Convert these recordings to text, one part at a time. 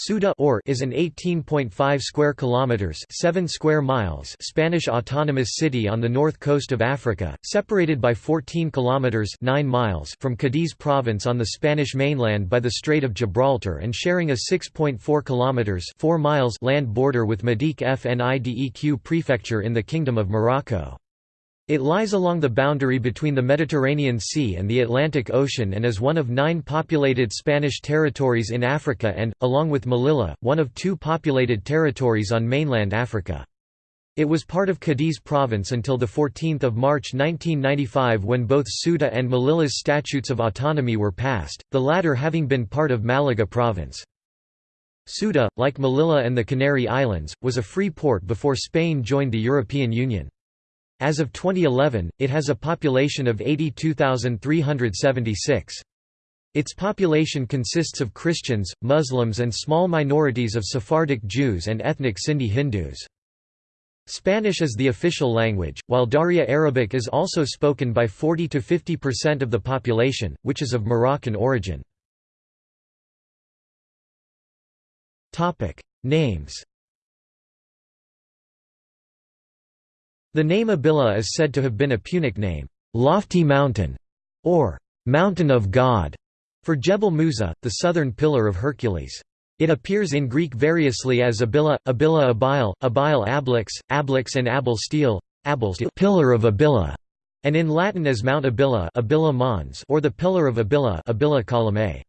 Ceuta or is an 18.5 square kilometers, 7 square miles Spanish autonomous city on the north coast of Africa, separated by 14 kilometers, 9 miles from Cadiz province on the Spanish mainland by the Strait of Gibraltar and sharing a 6.4 kilometers, 4 miles land border with Madiq Fnideq prefecture in the Kingdom of Morocco. It lies along the boundary between the Mediterranean Sea and the Atlantic Ocean and is one of nine populated Spanish territories in Africa and, along with Melilla, one of two populated territories on mainland Africa. It was part of Cadiz province until 14 March 1995 when both Ceuta and Melilla's statutes of autonomy were passed, the latter having been part of Malaga province. Ceuta, like Melilla and the Canary Islands, was a free port before Spain joined the European Union. As of 2011, it has a population of 82,376. Its population consists of Christians, Muslims and small minorities of Sephardic Jews and ethnic Sindhi Hindus. Spanish is the official language, while Darija Arabic is also spoken by 40–50% of the population, which is of Moroccan origin. Names The name Abila is said to have been a Punic name, "'lofty mountain' or "'mountain of God' for Jebel Musa, the southern pillar of Hercules. It appears in Greek variously as Abila, Abila Abile, Abile Ablix, Ablix and Abel Steel, pillar of Abila, and in Latin as Mount Abila, Abila Mons, or the Pillar of Abila, Abila.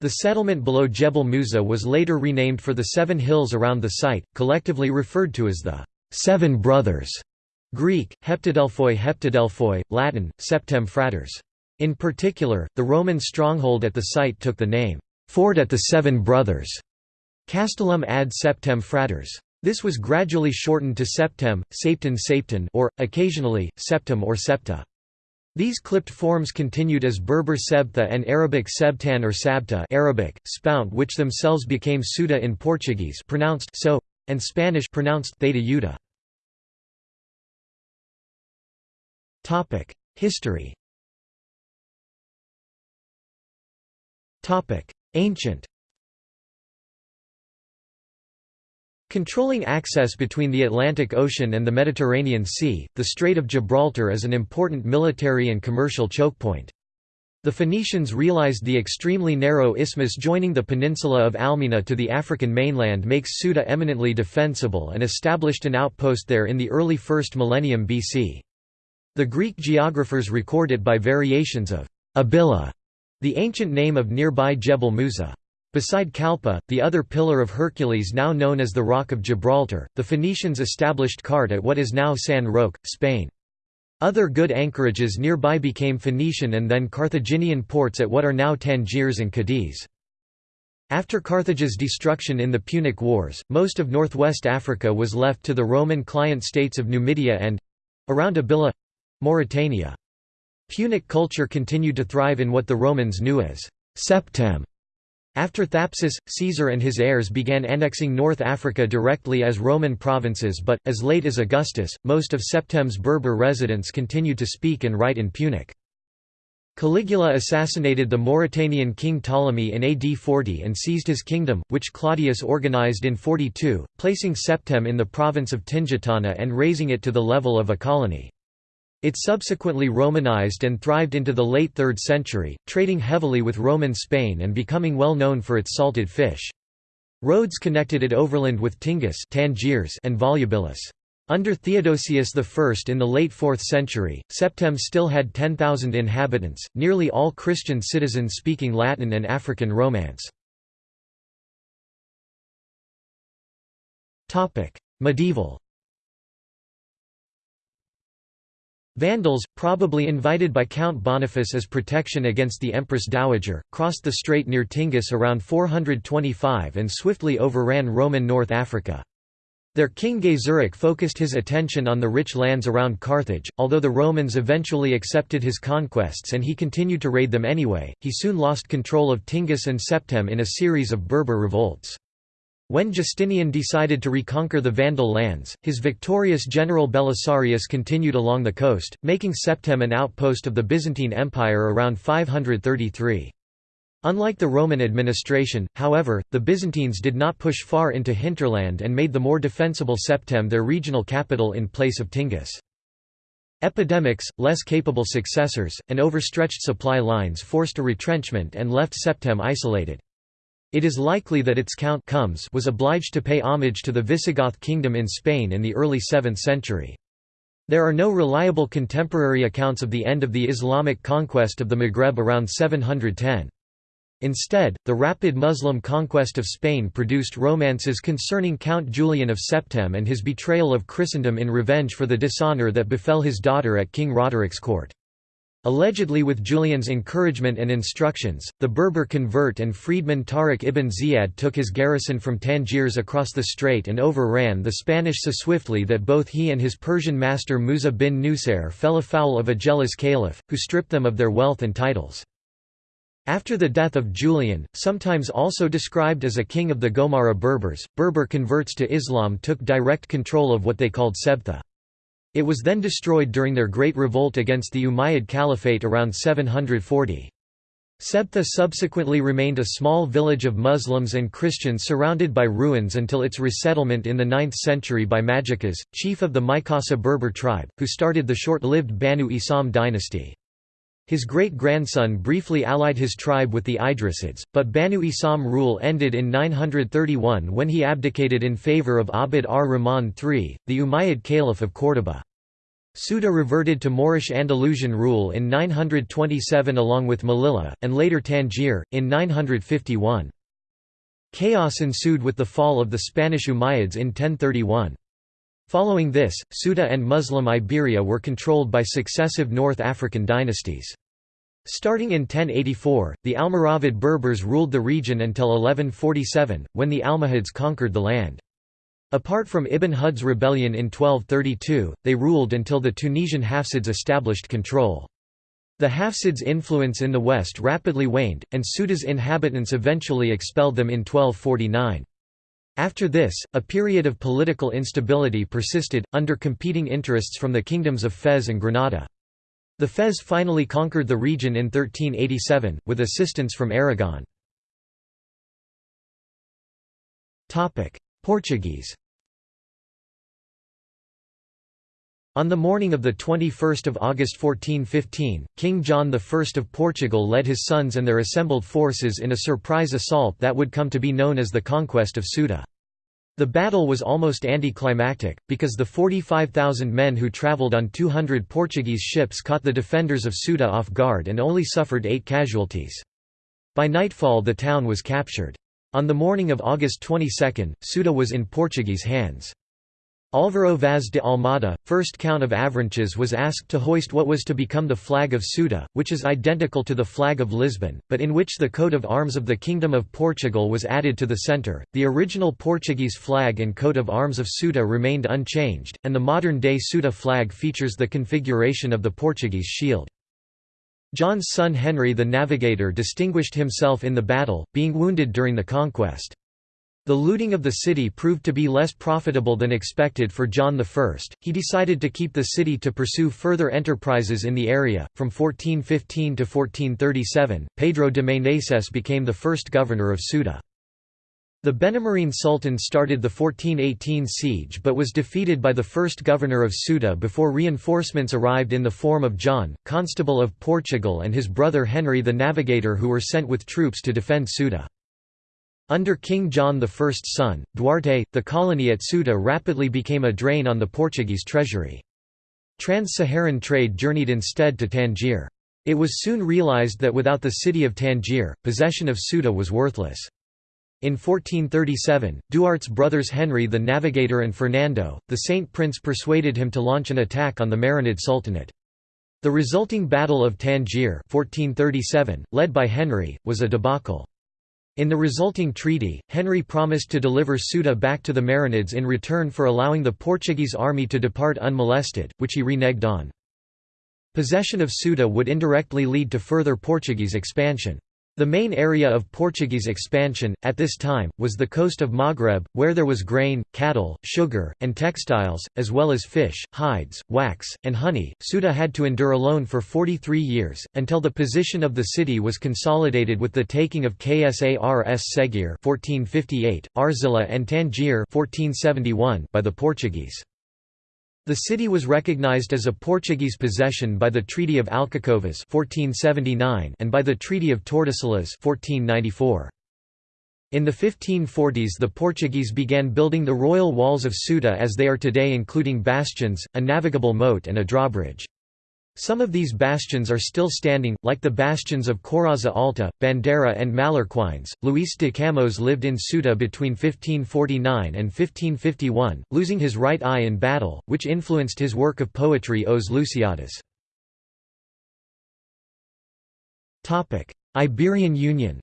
The settlement below Jebel Musa was later renamed for the seven hills around the site, collectively referred to as the Seven Brothers, Greek, Heptadelphoi Heptadelphoi, Latin, Septem Fratres. In particular, the Roman stronghold at the site took the name, Fort at the Seven Brothers, Castellum ad Septem Fratres. This was gradually shortened to Septem, Sapten Sapten or, occasionally, septum or Septa. These clipped forms continued as Berber Sebtha and Arabic Sebtan or Sabta Arabic, spout which themselves became Ceuta in Portuguese pronounced so, and Spanish pronounced theta History. Ancient. Controlling access between the Atlantic Ocean and the Mediterranean Sea, the Strait of Gibraltar is an important military and commercial chokepoint. The Phoenicians realized the extremely narrow isthmus joining the peninsula of Almina to the African mainland makes Ceuta eminently defensible and established an outpost there in the early 1st millennium BC. The Greek geographers record it by variations of Abila, the ancient name of nearby Jebel Musa. Beside Calpe, the other pillar of Hercules now known as the Rock of Gibraltar, the Phoenicians established Cart at what is now San Roque, Spain. Other good anchorages nearby became Phoenician and then Carthaginian ports at what are now Tangiers and Cadiz. After Carthage's destruction in the Punic Wars, most of northwest Africa was left to the Roman client states of Numidia and—around Abila Mauritania. Punic culture continued to thrive in what the Romans knew as Septem. After Thapsus, Caesar and his heirs began annexing North Africa directly as Roman provinces but, as late as Augustus, most of Septem's Berber residents continued to speak and write in Punic. Caligula assassinated the Mauritanian king Ptolemy in AD 40 and seized his kingdom, which Claudius organized in 42, placing Septem in the province of Tingitana and raising it to the level of a colony. It subsequently Romanized and thrived into the late 3rd century, trading heavily with Roman Spain and becoming well known for its salted fish. Roads connected it overland with Tingis Tangiers and Volubilis. Under Theodosius I in the late 4th century, Septem still had 10,000 inhabitants, nearly all Christian citizens speaking Latin and African Romance. Medieval Vandals, probably invited by Count Boniface as protection against the Empress Dowager, crossed the strait near Tingis around 425 and swiftly overran Roman North Africa. Their king Gaiseric focused his attention on the rich lands around Carthage, although the Romans eventually accepted his conquests and he continued to raid them anyway, he soon lost control of Tingis and Septem in a series of Berber revolts. When Justinian decided to reconquer the Vandal lands, his victorious general Belisarius continued along the coast, making Septem an outpost of the Byzantine Empire around 533. Unlike the Roman administration, however, the Byzantines did not push far into hinterland and made the more defensible Septem their regional capital in place of Tingis. Epidemics, less capable successors, and overstretched supply lines forced a retrenchment and left Septem isolated. It is likely that its count Comes was obliged to pay homage to the Visigoth kingdom in Spain in the early 7th century. There are no reliable contemporary accounts of the end of the Islamic conquest of the Maghreb around 710. Instead, the rapid Muslim conquest of Spain produced romances concerning Count Julian of Septem and his betrayal of Christendom in revenge for the dishonour that befell his daughter at King Roderic's court. Allegedly with Julian's encouragement and instructions, the Berber convert and freedman Tariq ibn Ziyad took his garrison from Tangiers across the strait and overran the Spanish so swiftly that both he and his Persian master Musa bin Nusair fell afoul of a jealous caliph, who stripped them of their wealth and titles. After the death of Julian, sometimes also described as a king of the Gomara Berbers, Berber converts to Islam took direct control of what they called Sebtha. It was then destroyed during their great revolt against the Umayyad Caliphate around 740. Sebtha subsequently remained a small village of Muslims and Christians surrounded by ruins until its resettlement in the 9th century by Majikas, chief of the Mikasa Berber tribe, who started the short-lived Banu Isam dynasty. His great-grandson briefly allied his tribe with the Idrisids, but Banu Isam rule ended in 931 when he abdicated in favour of Abd ar-Rahman III, the Umayyad Caliph of Córdoba. Ceuta reverted to Moorish Andalusian rule in 927 along with Melilla, and later Tangier, in 951. Chaos ensued with the fall of the Spanish Umayyads in 1031. Following this, Ceuta and Muslim Iberia were controlled by successive North African dynasties. Starting in 1084, the Almoravid Berbers ruled the region until 1147, when the Almohads conquered the land. Apart from Ibn Hud's rebellion in 1232, they ruled until the Tunisian Hafsids established control. The Hafsids' influence in the west rapidly waned, and Ceuta's inhabitants eventually expelled them in 1249. After this, a period of political instability persisted, under competing interests from the kingdoms of Fez and Granada. The Fez finally conquered the region in 1387, with assistance from Aragon. Portuguese On the morning of 21 August 1415, King John I of Portugal led his sons and their assembled forces in a surprise assault that would come to be known as the Conquest of Ceuta. The battle was almost anticlimactic, because the 45,000 men who travelled on 200 Portuguese ships caught the defenders of Ceuta off guard and only suffered eight casualties. By nightfall the town was captured. On the morning of August 22, Ceuta was in Portuguese hands. Álvaro Vaz de Almada, first Count of Avranches was asked to hoist what was to become the flag of Ceuta, which is identical to the flag of Lisbon, but in which the coat of arms of the Kingdom of Portugal was added to the centre. The original Portuguese flag and coat of arms of Ceuta remained unchanged, and the modern-day Ceuta flag features the configuration of the Portuguese shield. John's son Henry the Navigator distinguished himself in the battle, being wounded during the conquest. The looting of the city proved to be less profitable than expected for John I. He decided to keep the city to pursue further enterprises in the area. From 1415 to 1437, Pedro de Meneses became the first governor of Ceuta. The Benemerine Sultan started the 1418 siege but was defeated by the first governor of Ceuta before reinforcements arrived in the form of John, Constable of Portugal and his brother Henry the Navigator who were sent with troops to defend Ceuta. Under King John I's son, Duarte, the colony at Ceuta rapidly became a drain on the Portuguese treasury. Trans-Saharan trade journeyed instead to Tangier. It was soon realized that without the city of Tangier, possession of Ceuta was worthless. In 1437, Duarte's brothers Henry the Navigator and Fernando, the Saint Prince persuaded him to launch an attack on the Marinid Sultanate. The resulting Battle of Tangier 1437, led by Henry, was a debacle. In the resulting treaty, Henry promised to deliver Ceuta back to the Marinids in return for allowing the Portuguese army to depart unmolested, which he reneged on. Possession of Ceuta would indirectly lead to further Portuguese expansion. The main area of Portuguese expansion, at this time, was the coast of Maghreb, where there was grain, cattle, sugar, and textiles, as well as fish, hides, wax, and honey. Ceuta had to endure alone for 43 years, until the position of the city was consolidated with the taking of Ksar es-Seghir 1458, Arzila and Tangier 1471 by the Portuguese. The city was recognized as a Portuguese possession by the Treaty of Alcacovas 1479 and by the Treaty of Tordesillas 1494. In the 1540s the Portuguese began building the royal walls of Ceuta as they are today including bastions, a navigable moat and a drawbridge. Some of these bastions are still standing, like the bastions of Coraza Alta, Bandera and Mallorquins. Luis de Camões lived in Ceuta between 1549 and 1551, losing his right eye in battle, which influenced his work of poetry Os Lusíadas. Iberian Union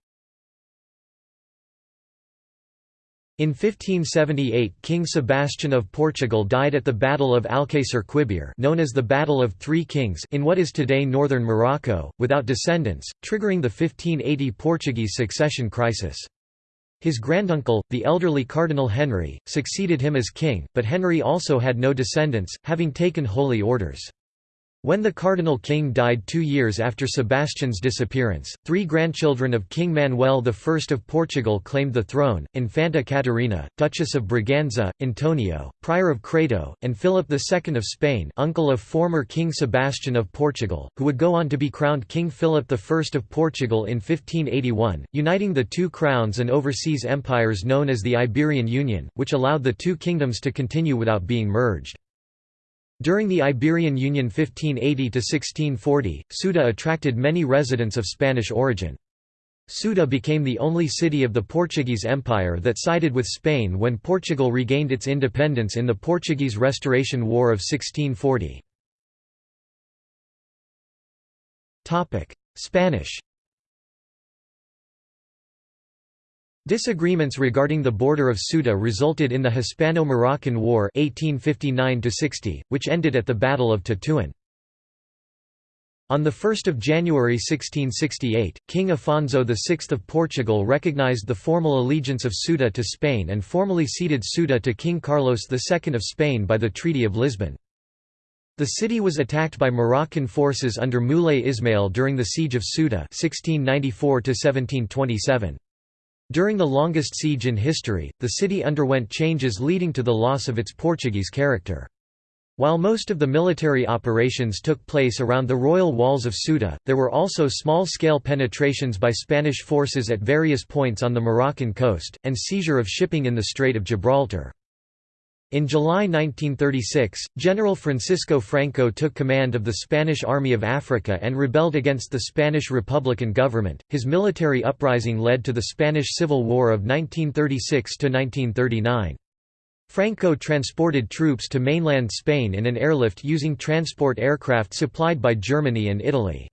In 1578 King Sebastian of Portugal died at the Battle of Alcácer Quibir known as the Battle of Three Kings in what is today northern Morocco, without descendants, triggering the 1580 Portuguese succession crisis. His granduncle, the elderly Cardinal Henry, succeeded him as king, but Henry also had no descendants, having taken holy orders. When the Cardinal King died two years after Sebastian's disappearance, three grandchildren of King Manuel I of Portugal claimed the throne, Infanta Catarina, Duchess of Braganza, Antonio, Prior of Crato, and Philip II of Spain uncle of former King Sebastian of Portugal, who would go on to be crowned King Philip I of Portugal in 1581, uniting the two crowns and overseas empires known as the Iberian Union, which allowed the two kingdoms to continue without being merged. During the Iberian Union 1580–1640, Ceuta attracted many residents of Spanish origin. Ceuta became the only city of the Portuguese Empire that sided with Spain when Portugal regained its independence in the Portuguese Restoration War of 1640. Spanish Disagreements regarding the border of Ceuta resulted in the Hispano-Moroccan War 1859 which ended at the Battle of Tetuan. On 1 January 1668, King Afonso VI of Portugal recognized the formal allegiance of Ceuta to Spain and formally ceded Ceuta to King Carlos II of Spain by the Treaty of Lisbon. The city was attacked by Moroccan forces under Moulay Ismail during the Siege of Ceuta 1694 1727. During the longest siege in history, the city underwent changes leading to the loss of its Portuguese character. While most of the military operations took place around the royal walls of Ceuta, there were also small-scale penetrations by Spanish forces at various points on the Moroccan coast, and seizure of shipping in the Strait of Gibraltar. In July 1936, General Francisco Franco took command of the Spanish Army of Africa and rebelled against the Spanish Republican government. His military uprising led to the Spanish Civil War of 1936 to 1939. Franco transported troops to mainland Spain in an airlift using transport aircraft supplied by Germany and Italy.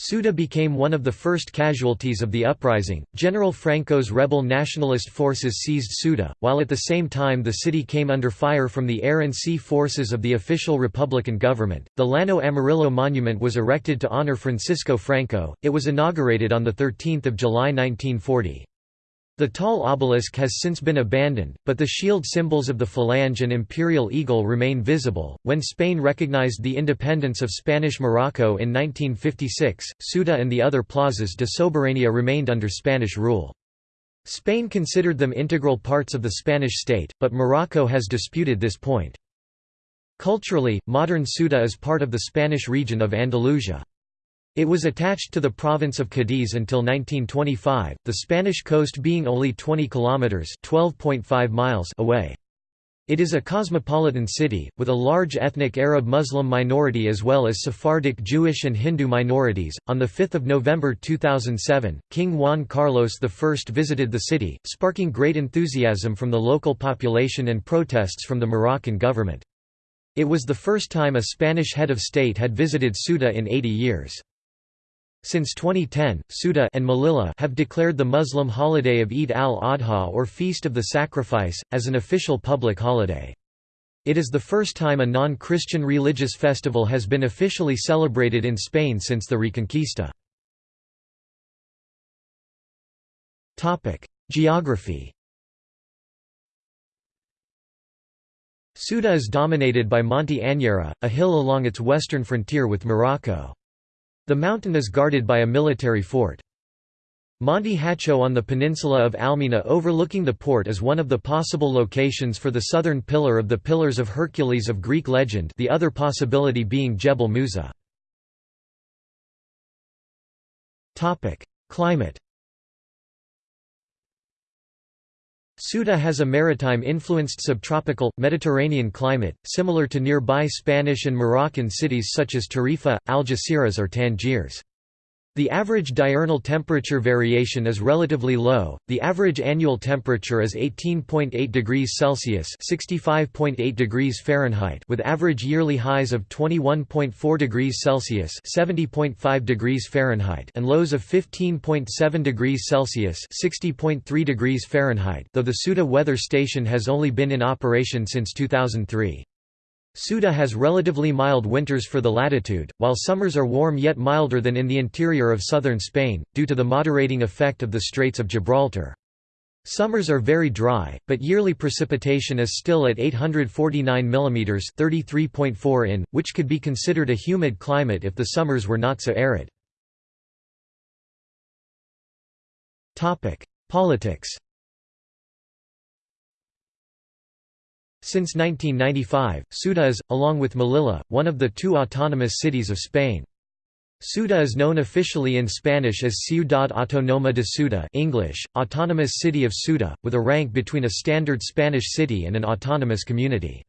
Ceuta became one of the first casualties of the uprising. General Franco's rebel nationalist forces seized Ceuta, while at the same time the city came under fire from the air and sea forces of the official Republican government. The Llano Amarillo Monument was erected to honor Francisco Franco. It was inaugurated on the 13th of July 1940. The tall obelisk has since been abandoned, but the shield symbols of the Falange and imperial eagle remain visible. When Spain recognized the independence of Spanish Morocco in 1956, Ceuta and the other plazas de soberanía remained under Spanish rule. Spain considered them integral parts of the Spanish state, but Morocco has disputed this point. Culturally, modern Ceuta is part of the Spanish region of Andalusia. It was attached to the province of Cadiz until 1925, the Spanish coast being only 20 kilometers (12.5 miles) away. It is a cosmopolitan city, with a large ethnic Arab Muslim minority as well as Sephardic Jewish and Hindu minorities. On 5 November 2007, King Juan Carlos I visited the city, sparking great enthusiasm from the local population and protests from the Moroccan government. It was the first time a Spanish head of state had visited Ceuta in 80 years. Since 2010, Ceuta and Melilla have declared the Muslim holiday of Eid al-Adha or Feast of the Sacrifice, as an official public holiday. It is the first time a non-Christian religious festival has been officially celebrated in Spain since the Reconquista. Geography Ceuta is dominated by Monte Anyera, a hill along its western frontier with Morocco. The mountain is guarded by a military fort. Monte Hacho on the peninsula of Almina overlooking the port is one of the possible locations for the southern pillar of the Pillars of Hercules of Greek legend the other possibility being Jebel Musa. Climate Ceuta has a maritime-influenced subtropical, Mediterranean climate, similar to nearby Spanish and Moroccan cities such as Tarifa, Algeciras or Tangiers. The average diurnal temperature variation is relatively low. The average annual temperature is 18.8 degrees Celsius (65.8 degrees Fahrenheit) with average yearly highs of 21.4 degrees Celsius (70.5 degrees Fahrenheit) and lows of 15.7 degrees Celsius (60.3 degrees Fahrenheit). Though the Ceuta weather station has only been in operation since 2003. Ceuta has relatively mild winters for the latitude, while summers are warm yet milder than in the interior of southern Spain, due to the moderating effect of the Straits of Gibraltar. Summers are very dry, but yearly precipitation is still at 849 mm 33.4 in, which could be considered a humid climate if the summers were not so arid. Politics Since 1995, Ceuta is, along with Melilla, one of the two autonomous cities of Spain. Ceuta is known officially in Spanish as Ciudad Autónoma de Ceuta English, Autonomous City of Ceuta, with a rank between a standard Spanish city and an autonomous community.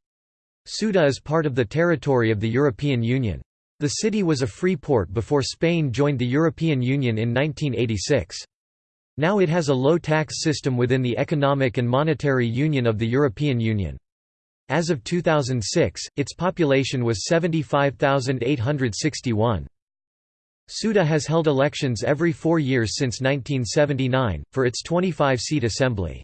Ceuta is part of the territory of the European Union. The city was a free port before Spain joined the European Union in 1986. Now it has a low tax system within the Economic and Monetary Union of the European Union. As of 2006, its population was 75,861. Ceuta has held elections every four years since 1979, for its 25-seat assembly.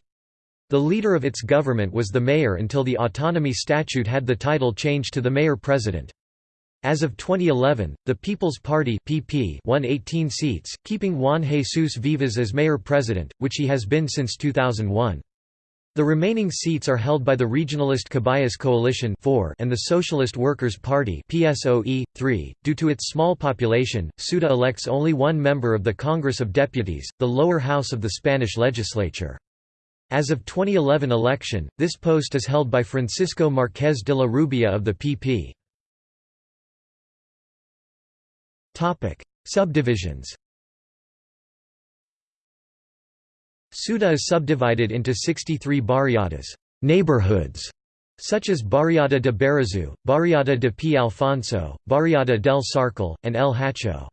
The leader of its government was the mayor until the autonomy statute had the title changed to the mayor-president. As of 2011, the People's Party (PP) won 18 seats, keeping Juan Jesus Vivas as mayor-president, which he has been since 2001. The remaining seats are held by the regionalist Caballas Coalition 4 and the Socialist Workers' Party PSOE, 3. .Due to its small population, Ceuta elects only one member of the Congress of Deputies, the lower house of the Spanish legislature. As of 2011 election, this post is held by Francisco Márquez de la Rubia of the PP. Subdivisions Ceuta is subdivided into 63 barriadas neighborhoods", such as Barriada de Barazu, Barriada de P. Alfonso, Barriada del Sarcal, and El Hacho.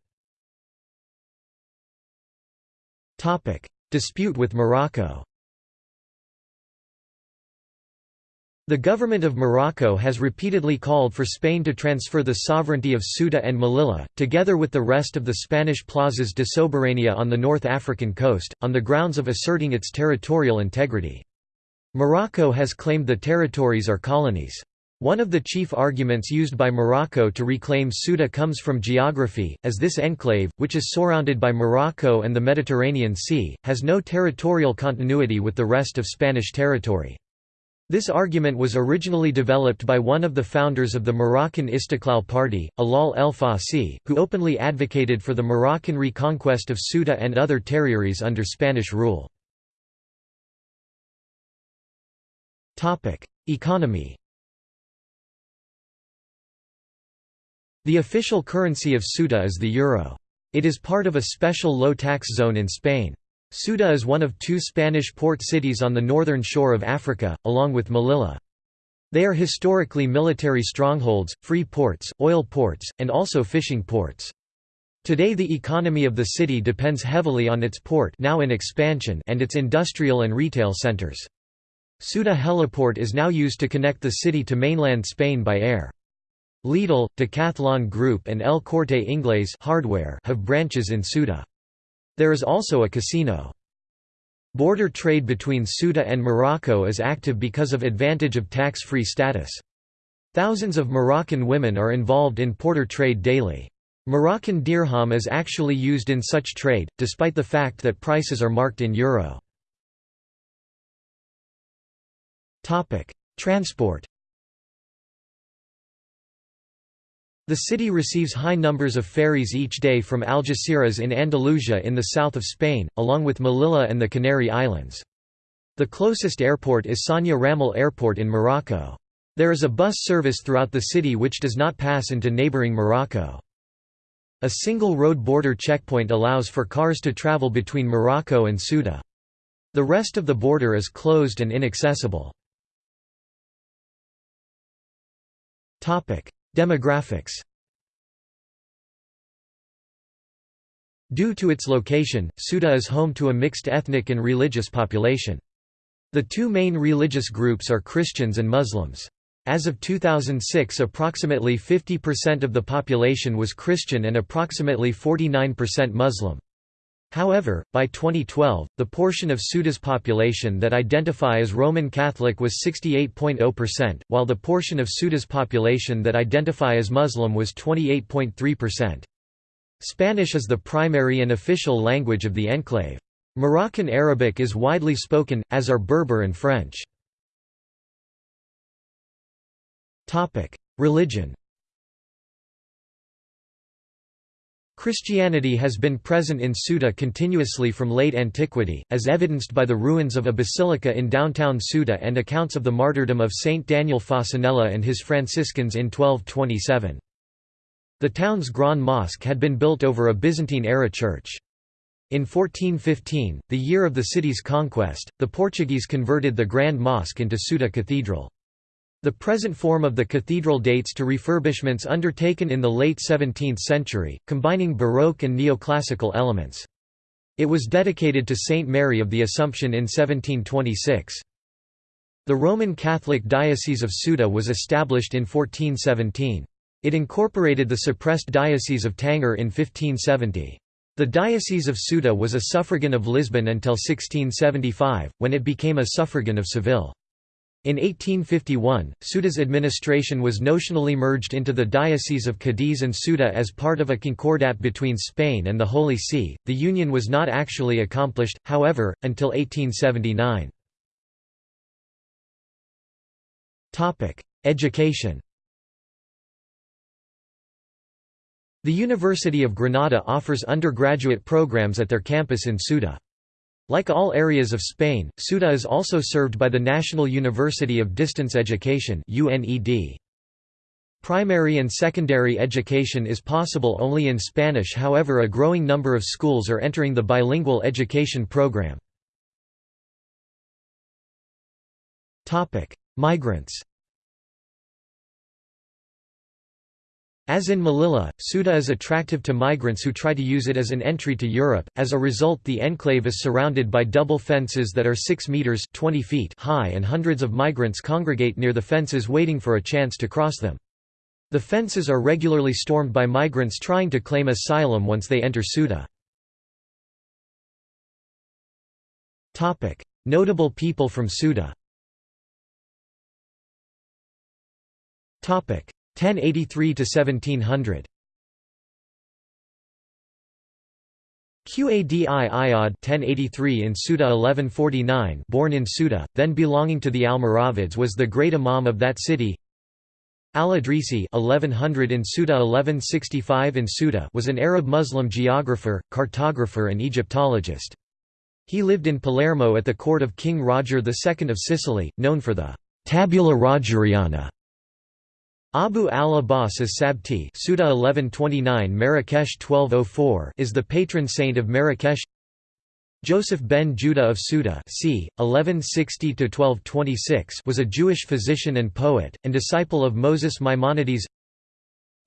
Dispute with Morocco The government of Morocco has repeatedly called for Spain to transfer the sovereignty of Ceuta and Melilla, together with the rest of the Spanish plazas de soberania on the North African coast, on the grounds of asserting its territorial integrity. Morocco has claimed the territories are colonies. One of the chief arguments used by Morocco to reclaim Ceuta comes from geography, as this enclave, which is surrounded by Morocco and the Mediterranean Sea, has no territorial continuity with the rest of Spanish territory. This argument was originally developed by one of the founders of the Moroccan Istiqlal Party, Allal El Fassi, who openly advocated for the Moroccan reconquest of Ceuta and other territories under Spanish rule. Economy The official currency of Ceuta is the euro. It is part of a special low-tax zone in Spain. Ceuta is one of two Spanish port cities on the northern shore of Africa, along with Melilla. They are historically military strongholds, free ports, oil ports, and also fishing ports. Today the economy of the city depends heavily on its port now in expansion and its industrial and retail centers. Ceuta heliport is now used to connect the city to mainland Spain by air. Lidl, Decathlon Group and El Corte Inglés hardware have branches in Ceuta. There is also a casino. Border trade between Ceuta and Morocco is active because of advantage of tax-free status. Thousands of Moroccan women are involved in porter trade daily. Moroccan dirham is actually used in such trade, despite the fact that prices are marked in euro. Transport The city receives high numbers of ferries each day from Algeciras in Andalusia in the south of Spain, along with Melilla and the Canary Islands. The closest airport is Sania Ramel Airport in Morocco. There is a bus service throughout the city which does not pass into neighboring Morocco. A single road border checkpoint allows for cars to travel between Morocco and Ceuta. The rest of the border is closed and inaccessible. Demographics Due to its location, Ceuta is home to a mixed ethnic and religious population. The two main religious groups are Christians and Muslims. As of 2006 approximately 50% of the population was Christian and approximately 49% Muslim. However, by 2012, the portion of Ceuta's population that identify as Roman Catholic was 68.0%, while the portion of Ceuta's population that identify as Muslim was 28.3%. Spanish is the primary and official language of the enclave. Moroccan Arabic is widely spoken, as are Berber and French. Religion Christianity has been present in Ceuta continuously from late antiquity, as evidenced by the ruins of a basilica in downtown Ceuta and accounts of the martyrdom of Saint Daniel Fasanella and his Franciscans in 1227. The town's Grand Mosque had been built over a Byzantine-era church. In 1415, the year of the city's conquest, the Portuguese converted the Grand Mosque into Ceuta Cathedral. The present form of the cathedral dates to refurbishments undertaken in the late 17th century, combining Baroque and neoclassical elements. It was dedicated to Saint Mary of the Assumption in 1726. The Roman Catholic Diocese of Ceuta was established in 1417. It incorporated the suppressed Diocese of Tanger in 1570. The Diocese of Ceuta was a suffragan of Lisbon until 1675, when it became a suffragan of Seville. In 1851, Ceuta's administration was notionally merged into the Diocese of Cadiz and Ceuta as part of a concordat between Spain and the Holy See. The union was not actually accomplished, however, until 1879. Topic: Education. The University of Granada offers undergraduate programs at their campus in Ceuta. Like all areas of Spain, Ceuta is also served by the National University of Distance Education Primary and secondary education is possible only in Spanish however a growing number of schools are entering the bilingual education program. Migrants As in Melilla, Ceuta is attractive to migrants who try to use it as an entry to Europe. As a result, the enclave is surrounded by double fences that are 6 meters (20 feet) high and hundreds of migrants congregate near the fences waiting for a chance to cross them. The fences are regularly stormed by migrants trying to claim asylum once they enter Ceuta. Topic: Notable people from Ceuta. Topic: 1083 to 1700 Qadi Iyad 1083 in Ceuta 1149 born in Ceuta, then belonging to the Almoravids was the great imam of that city Al-Idrisi 1100 in Ceuta 1165 in Ceuta was an Arab Muslim geographer, cartographer and Egyptologist. He lived in Palermo at the court of King Roger II of Sicily, known for the «tabula rogeriana» Abu al-Abbas as-Sabti Ceuta 1129 Marrakesh 1204 is the patron saint of Marrakesh Joseph ben Judah of Ceuta c. 1160–1226 was a Jewish physician and poet, and disciple of Moses Maimonides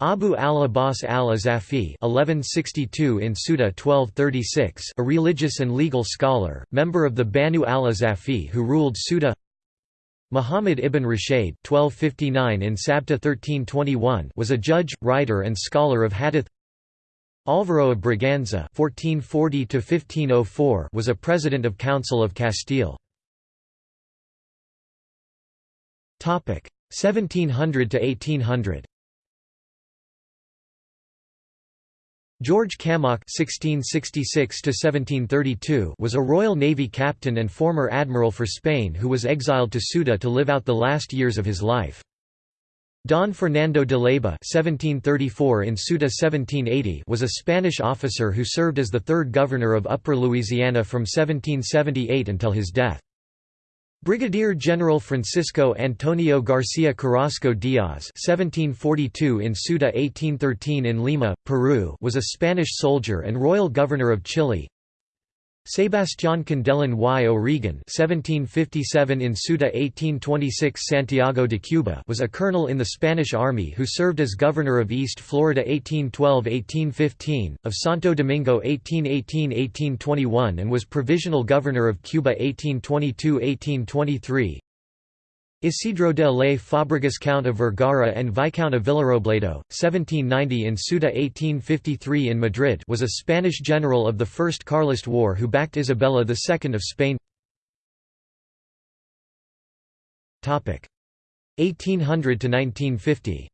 Abu al-Abbas al-Azafi (1162 in Ceuta 1236), a religious and legal scholar, member of the Banu al-Azafi who ruled Ceuta. Muhammad ibn Rashid (1259 in Sabta 1321) was a judge, writer, and scholar of hadith. Álvaro of Braganza (1440–1504) was a president of Council of Castile. Topic: 1700 to 1800. George (1666–1732) was a Royal Navy captain and former admiral for Spain who was exiled to Ceuta to live out the last years of his life. Don Fernando de Leyva (1734 in Ceuta 1780) was a Spanish officer who served as the third governor of Upper Louisiana from 1778 until his death. Brigadier General Francisco Antonio García Carrasco Díaz (1742 in Ceuta, 1813 in Lima, Peru) was a Spanish soldier and royal governor of Chile. Sebastián Kindelán y O'Regan (1757 in Ceuta, 1826 Santiago de Cuba) was a colonel in the Spanish Army who served as governor of East Florida 1812–1815, of Santo Domingo 1818–1821, and was provisional governor of Cuba 1822–1823. Isidro de Ley Fabregas Count of Vergara and Viscount of Villarobledo, 1790 in Ceuta 1853 in Madrid was a Spanish general of the First Carlist War who backed Isabella II of Spain. 1800–1950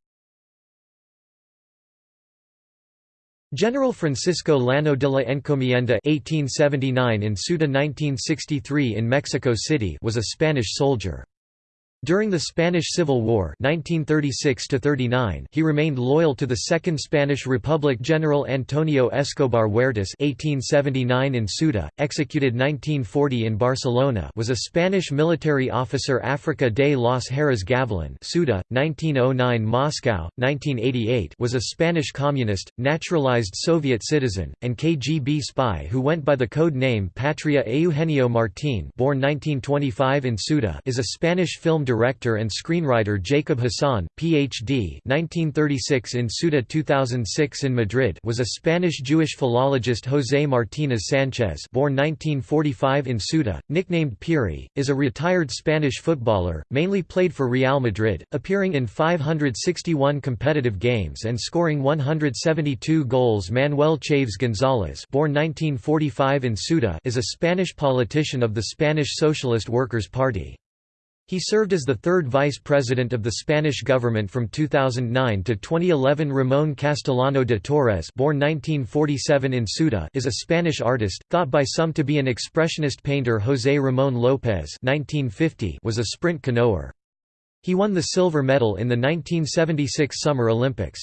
General Francisco Llano de la Encomienda 1879 in Ceuta 1963 in Mexico City was a Spanish soldier. During the Spanish Civil War 1936 he remained loyal to the Second Spanish Republic General Antonio Escobar Huertas 1879 in Ceuta, executed 1940 in Barcelona was a Spanish military officer Africa de los Heras Gavilan Ceuta, 1909 Moscow, 1988 was a Spanish communist, naturalized Soviet citizen, and KGB spy who went by the code name Patria Eugenio Martín born 1925 in Ceuta is a Spanish film director and screenwriter Jacob Hassan, Ph.D. 1936 in Ceuta 2006 in Madrid was a Spanish-Jewish philologist José Martínez Sánchez born 1945 in Ceuta, nicknamed Piri, is a retired Spanish footballer, mainly played for Real Madrid, appearing in 561 competitive games and scoring 172 goals Manuel Chaves González born 1945 in Ceuta is a Spanish politician of the Spanish Socialist Workers' Party. He served as the third vice president of the Spanish government from 2009 to 2011 Ramón Castellano de Torres born 1947 in Ceuta is a Spanish artist, thought by some to be an expressionist painter José Ramón López 1950 was a sprint canoer. He won the silver medal in the 1976 Summer Olympics.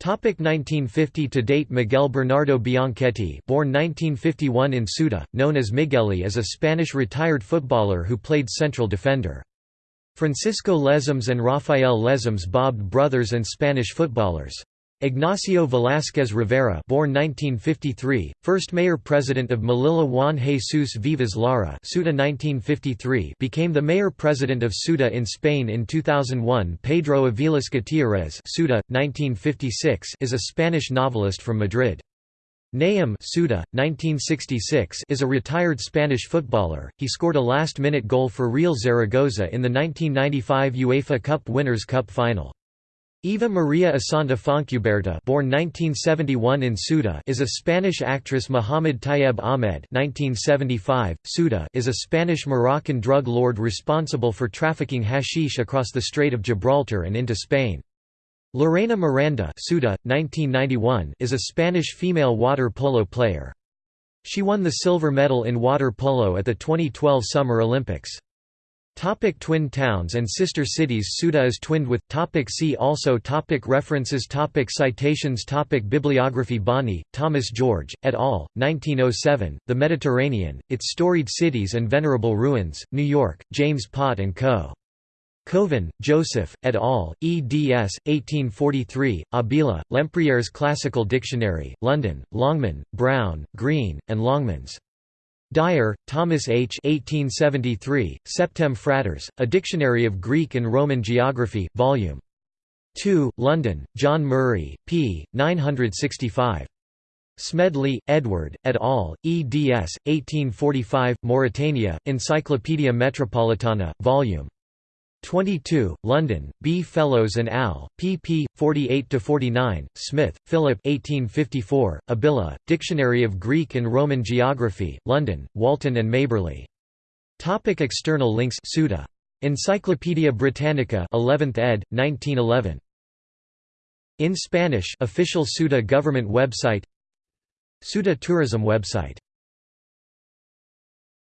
Topic 1950 to date Miguel Bernardo Bianchetti born 1951 in Ceuta, known as Migueli is a Spanish retired footballer who played central defender. Francisco Lesmes and Rafael Lesmes bobbed brothers and Spanish footballers. Ignacio Velázquez Rivera born 1953, first mayor-president of Melilla Juan Jesus Vivas Lara Ceuta 1953 became the mayor-president of Ceuta in Spain in 2001 Pedro Aviles Gutiérrez Ceuta, 1956 is a Spanish novelist from Madrid. Nayim Ceuta, 1966 is a retired Spanish footballer, he scored a last-minute goal for Real Zaragoza in the 1995 UEFA Cup Winners' Cup final. Eva Maria Asanta Fontcuberta born 1971 in Ceuta is a Spanish actress Mohamed Tayeb Ahmed 1975, Ceuta is a Spanish-Moroccan drug lord responsible for trafficking hashish across the Strait of Gibraltar and into Spain. Lorena Miranda Ceuta, 1991 is a Spanish female water polo player. She won the silver medal in water polo at the 2012 Summer Olympics. Topic twin towns and sister cities Ceuta is twinned with topic See also topic References topic Citations topic Bibliography Bonney, Thomas George, et al., 1907, The Mediterranean, Its Storied Cities and Venerable Ruins, New York, James Pott & Co. Cauvin, Joseph, et al., eds. 1843, Abila, Lempriere's Classical Dictionary, London, Longman, Brown, Green, and Longmans. Dyer, Thomas H. 1873, Septem Fratres, A Dictionary of Greek and Roman Geography, Vol. 2, London, John Murray, p. 965. Smedley, Edward, et al., eds. 1845, Mauritania, Encyclopædia Metropolitana, Vol. 22, London, B. Fellows and Al., pp. 48–49, Smith, Philip 1854, Abila, Dictionary of Greek and Roman Geography, London, Walton and Maberly. Topic external links Ceuta. Encyclopædia Britannica 11th ed., 1911. In Spanish official Ceuta government website Ceuta tourism website